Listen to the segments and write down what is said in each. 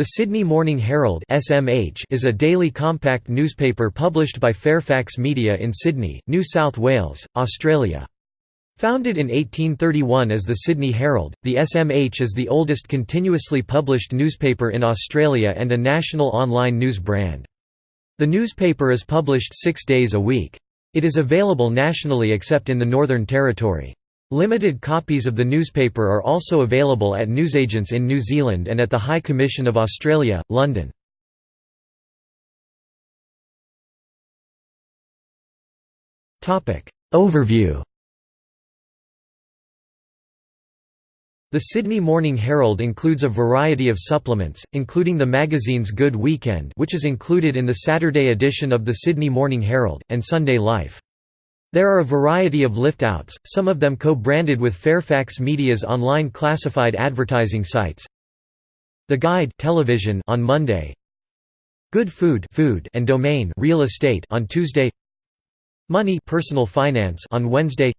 The Sydney Morning Herald (SMH) is a daily compact newspaper published by Fairfax Media in Sydney, New South Wales, Australia. Founded in 1831 as the Sydney Herald, the SMH is the oldest continuously published newspaper in Australia and a national online news brand. The newspaper is published six days a week. It is available nationally except in the Northern Territory. Limited copies of the newspaper are also available at newsagents in New Zealand and at the High Commission of Australia, London. Overview The Sydney Morning Herald includes a variety of supplements, including the magazine's Good Weekend which is included in the Saturday edition of the Sydney Morning Herald, and Sunday Life. There are a variety of lift-outs, some of them co-branded with Fairfax Media's online classified advertising sites. The Guide television on Monday. Good Food food and Domain real estate on Tuesday. Money personal finance on Wednesday.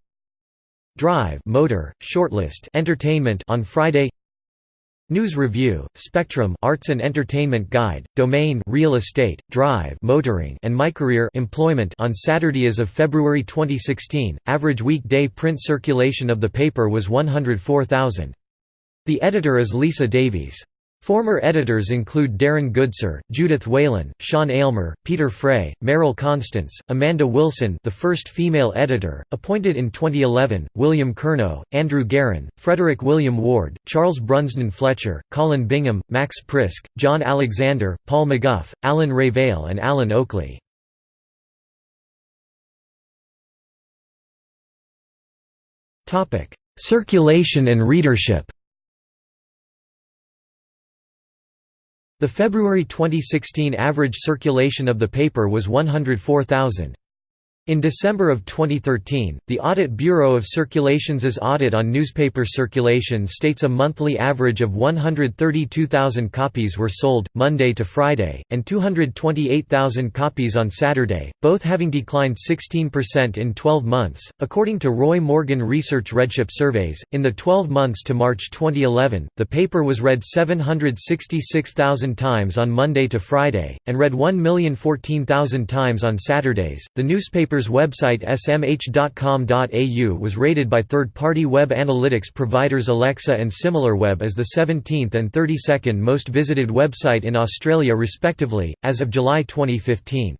Drive motor, shortlist entertainment on Friday. News Review, Spectrum Arts and Entertainment Guide, Domain Real Estate, Drive Motoring and MyCareer Employment on Saturday as of February 2016, average weekday print circulation of the paper was 104,000. The editor is Lisa Davies. Former editors include Darren Goodsir, Judith Whelan, Sean Aylmer, Peter Fray, Meryl Constance, Amanda Wilson the first female editor, appointed in 2011, William Curnow, Andrew Garran, Frederick William Ward, Charles Brunsdon Fletcher, Colin Bingham, Max Prisk, John Alexander, Paul McGeough, Alan Revell and Alan Oakley. Circulation and readership The February 2016 average circulation of the paper was 104,000. In December of 2013, the Audit Bureau of Circulations' audit on newspaper circulation states a monthly average of 132,000 copies were sold, Monday to Friday, and 228,000 copies on Saturday, both having declined 16% in 12 months. According to Roy Morgan Research Readship surveys, in the 12 months to March 2011, the paper was read 766,000 times on Monday to Friday, and read 1,014,000 times on Saturdays. The newspaper newspaper's website smh.com.au was rated by third-party web analytics providers Alexa and SimilarWeb as the 17th and 32nd most visited website in Australia respectively, as of July 2015.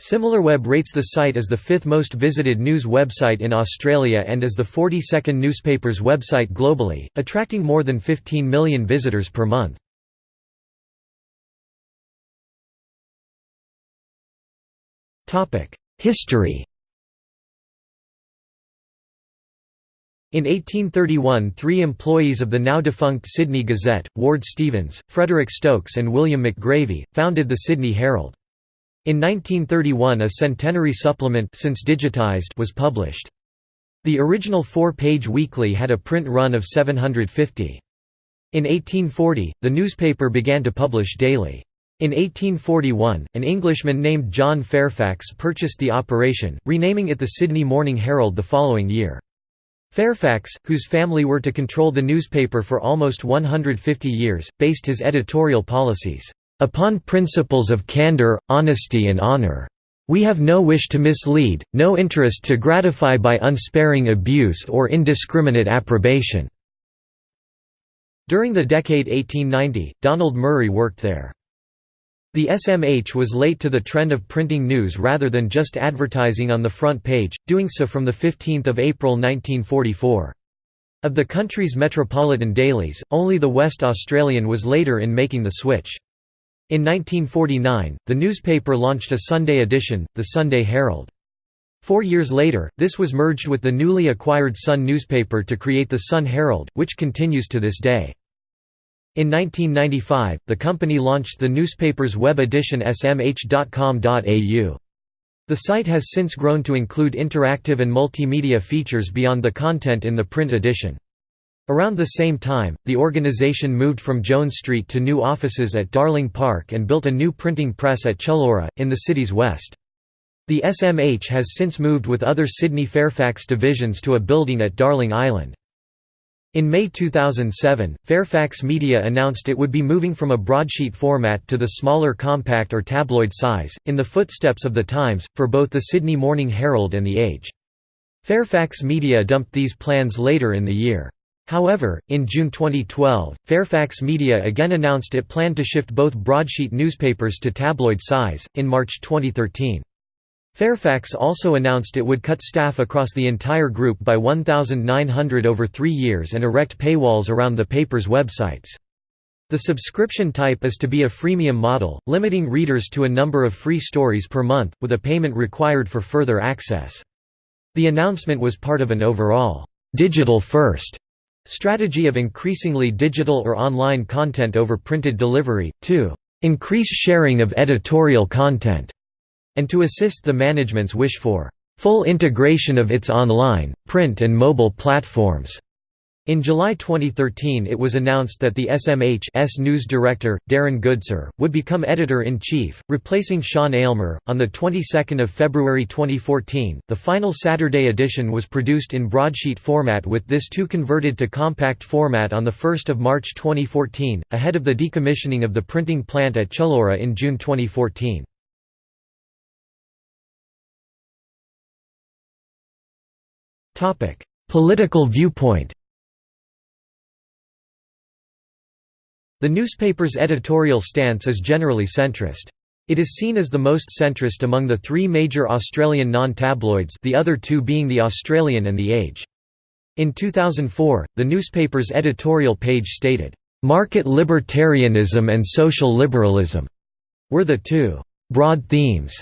SimilarWeb rates the site as the fifth most visited news website in Australia and as the 42nd newspaper's website globally, attracting more than 15 million visitors per month. History In 1831 three employees of the now-defunct Sydney Gazette, Ward Stephens, Frederick Stokes and William McGarvie, founded the Sydney Herald. In 1931 a centenary supplement since digitized was published. The original four-page weekly had a print run of 750. In 1840, the newspaper began to publish daily. In 1841, an Englishman named John Fairfax purchased the operation, renaming it the Sydney Morning Herald the following year. Fairfax, whose family were to control the newspaper for almost 150 years, based his editorial policies, "...upon principles of candour, honesty and honour. We have no wish to mislead, no interest to gratify by unsparing abuse or indiscriminate approbation." During the decade 1890, Donald Murray worked there. The SMH was late to the trend of printing news rather than just advertising on the front page, doing so from 15 April 1944. Of the country's metropolitan dailies, only the West Australian was later in making the switch. In 1949, the newspaper launched a Sunday edition, the Sunday Herald. Four years later, this was merged with the newly acquired Sun newspaper to create the Sun Herald, which continues to this day. In 1995, the company launched the newspaper's web edition smh.com.au. The site has since grown to include interactive and multimedia features beyond the content in the print edition. Around the same time, the organization moved from Jones Street to new offices at Darling Park and built a new printing press at Chullora, in the city's west. The SMH has since moved with other Sydney Fairfax divisions to a building at Darling Island. In May 2007, Fairfax Media announced it would be moving from a broadsheet format to the smaller compact or tabloid size, in the footsteps of the Times, for both the Sydney Morning Herald and The Age. Fairfax Media dumped these plans later in the year. However, in June 2012, Fairfax Media again announced it planned to shift both broadsheet newspapers to tabloid size. In March 2013, Fairfax also announced it would cut staff across the entire group by 1,900 over three years and erect paywalls around the paper's websites. The subscription type is to be a freemium model, limiting readers to a number of free stories per month, with a payment required for further access. The announcement was part of an overall, digital-first strategy of increasingly digital or online content over printed delivery, to increase sharing of editorial content and to assist the management's wish for full integration of its online, print and mobile platforms. In July 2013 it was announced that the SMH's news director, Darren Goodsir, would become editor-in-chief, replacing Sean Aylmer. On the 22nd of February 2014, the final Saturday edition was produced in broadsheet format with this too converted to compact format on the 1st of March 2014, ahead of the decommissioning of the printing plant at Chullora in June 2014. Political viewpoint The newspaper's editorial stance is generally centrist. It is seen as the most centrist among the three major Australian non-tabloids the other two being The Australian and The Age. In 2004, the newspaper's editorial page stated, "...market libertarianism and social liberalism," were the two "...broad themes,"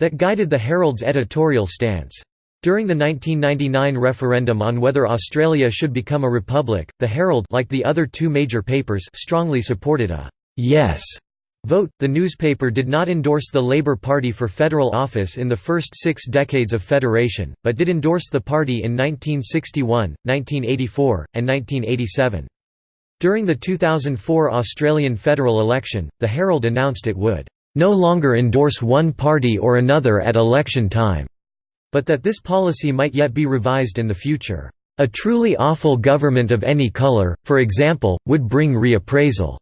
that guided the Herald's editorial stance. During the 1999 referendum on whether Australia should become a republic, the Herald like the other two major papers strongly supported a «yes» vote. The newspaper did not endorse the Labor Party for federal office in the first six decades of federation, but did endorse the party in 1961, 1984, and 1987. During the 2004 Australian federal election, the Herald announced it would «no longer endorse one party or another at election time» but that this policy might yet be revised in the future. A truly awful government of any colour, for example, would bring reappraisal.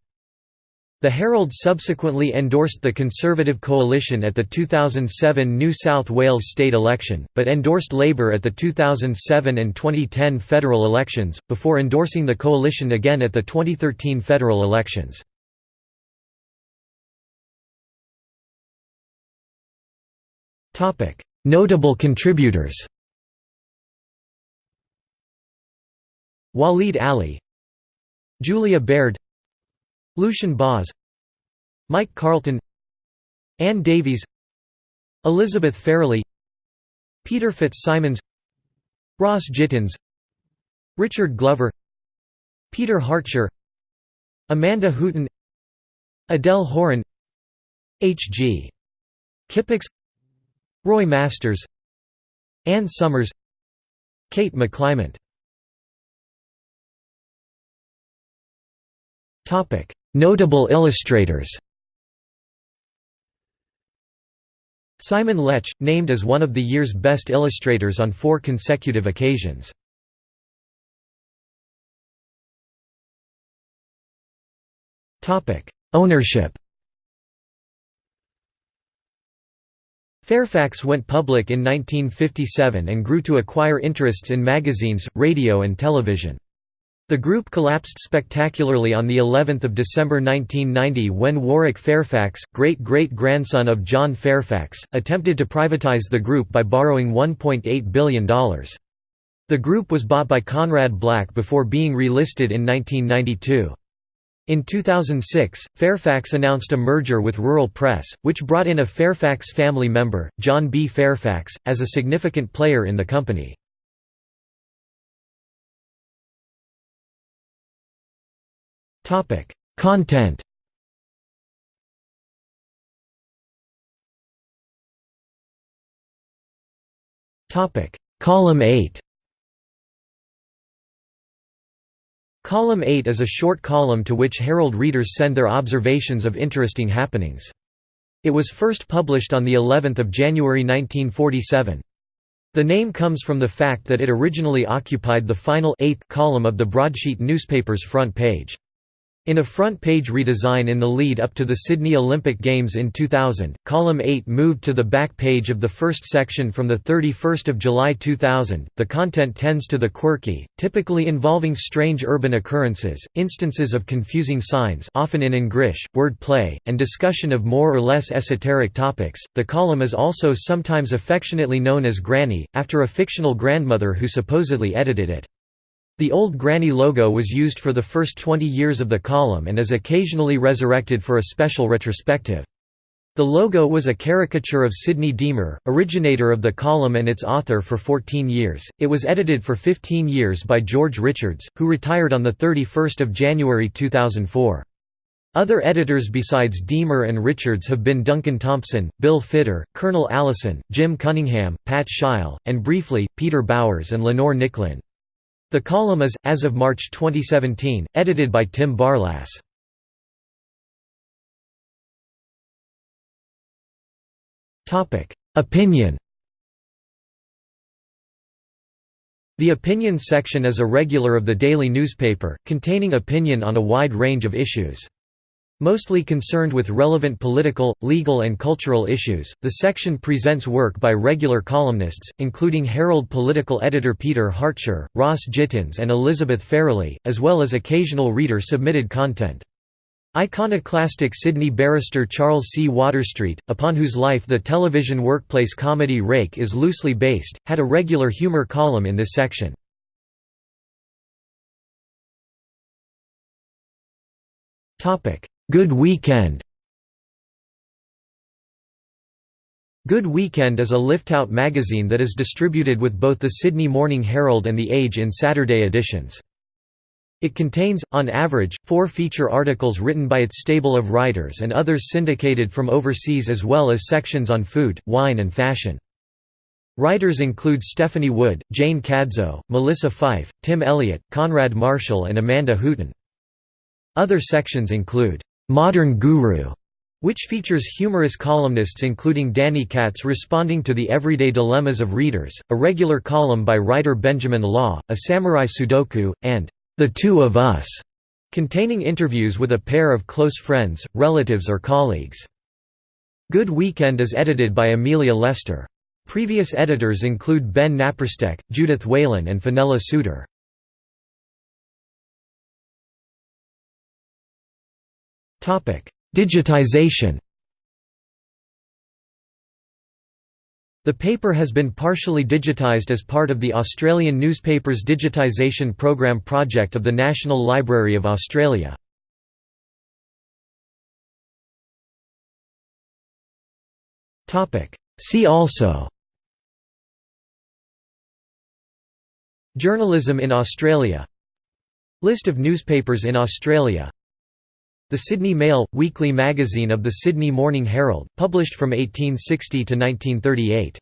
The Herald subsequently endorsed the Conservative coalition at the 2007 New South Wales state election, but endorsed Labor at the 2007 and 2010 federal elections, before endorsing the coalition again at the 2013 federal elections. Notable contributors. Waleed Aly. Julia Baird. Lucian Boz Mike Carlton. Ann Davies. Elizabeth Farrelly. Peter Fitzsimons. Ross Gittins Richard Glover. Peter Hartcher Amanda Hooton Adele Horin. H. G. Kippax Roy Masters Anne Summers Kate McClymont. Notable illustrators. Simon Letch, named as one of the year's best illustrators on four consecutive occasions. Ownership Fairfax went public in 1957 and grew to acquire interests in magazines, radio and television. The group collapsed spectacularly on the 11th of December 1990 when Warwick Fairfax, great-great-grandson of John Fairfax, attempted to privatize the group by borrowing $1.8 billion. The group was bought by Conrad Black before being relisted in 1992. In 2006, Fairfax announced a merger with Rural Press, which brought in a Fairfax family member, John B. Fairfax, as a significant player in the company. Content Column 8 Column 8 is a short column to which Herald readers send their observations of interesting happenings. It was first published on the 11th of January 1947. The name comes from the fact that it originally occupied the final eighth column of the broadsheet newspaper's front page. In a front-page redesign in the lead up to the Sydney Olympic Games in 2000, column 8 moved to the back page of the first section from the 31st of July 2000. The content tends to the quirky, typically involving strange urban occurrences, instances of confusing signs, often in English, word play, and discussion of more or less esoteric topics. The column is also sometimes affectionately known as Granny, after a fictional grandmother who supposedly edited it. The old Granny logo was used for the first 20 years of the column and is occasionally resurrected for a special retrospective. The logo was a caricature of Sidney Deamer, originator of the column and its author for 14 years. It was edited for 15 years by George Richards, who retired on 31 January 2004. Other editors besides Deamer and Richards have been Duncan Thompson, Bill Fitter, Colonel Allison, Jim Cunningham, Pat Shile, and briefly, Peter Bowers and Lenore Nicklin. The column is, as of March 2017, edited by Tim Barlass. Opinion The opinion section is a regular of the daily newspaper, containing opinion on a wide range of issues. Mostly concerned with relevant political, legal and cultural issues, the section presents work by regular columnists, including Herald political editor Peter Hartcher, Ross Gittins and Elizabeth Farrelly, as well as occasional reader-submitted content. Iconoclastic Sydney barrister Charles C. Waterstreet, upon whose life the television workplace comedy Rake is loosely based, had a regular humour column in this section. Good Weekend Good Weekend is a liftout magazine that is distributed with both the Sydney Morning Herald and The Age in Saturday editions. It contains, on average, four feature articles written by its stable of writers and others syndicated from overseas as well as sections on food, wine and fashion. Writers include Stephanie Wood, Jane Cadzow, Melissa Fyfe, Tim Elliott, Konrad Marshall and Amanda Hooton. Other sections include Modern Guru, which features humorous columnists including Danny Katz responding to the everyday dilemmas of readers, a regular column by writer Benjamin Law, a samurai sudoku, and The Two of Us, containing interviews with a pair of close friends, relatives or colleagues. Good Weekend is edited by Amelia Lester. Previous editors include Ben Naparstek, Judith Whelan and Fenella Souter. Digitization. The paper has been partially digitised as part of the Australian Newspapers Digitisation Program project of the National Library of Australia. See also Journalism in Australia. List of newspapers in Australia the Sydney Mail, weekly magazine of the Sydney Morning Herald, published from 1860 to 1938.